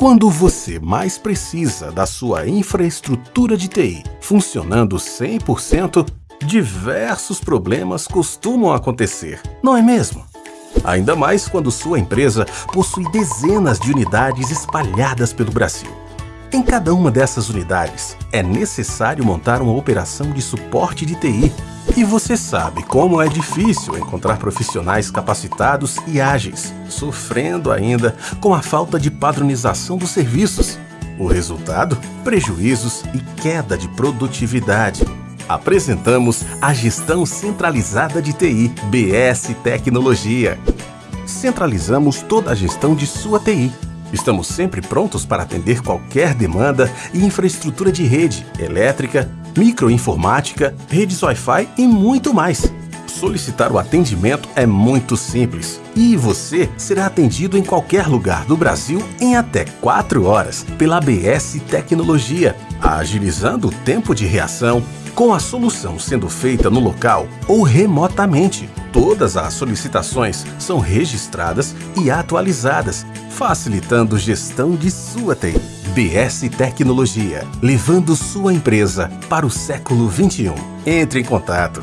Quando você mais precisa da sua infraestrutura de TI funcionando 100%, diversos problemas costumam acontecer, não é mesmo? Ainda mais quando sua empresa possui dezenas de unidades espalhadas pelo Brasil. Em cada uma dessas unidades, é necessário montar uma operação de suporte de TI. E você sabe como é difícil encontrar profissionais capacitados e ágeis, sofrendo ainda com a falta de padronização dos serviços. O resultado? Prejuízos e queda de produtividade. Apresentamos a Gestão Centralizada de TI, BS Tecnologia. Centralizamos toda a gestão de sua TI Estamos sempre prontos para atender qualquer demanda e infraestrutura de rede, elétrica, microinformática, redes Wi-Fi e muito mais. Solicitar o atendimento é muito simples e você será atendido em qualquer lugar do Brasil em até 4 horas pela ABS Tecnologia, agilizando o tempo de reação, com a solução sendo feita no local ou remotamente. Todas as solicitações são registradas e atualizadas facilitando gestão de sua TI. BS Tecnologia, levando sua empresa para o século 21. Entre em contato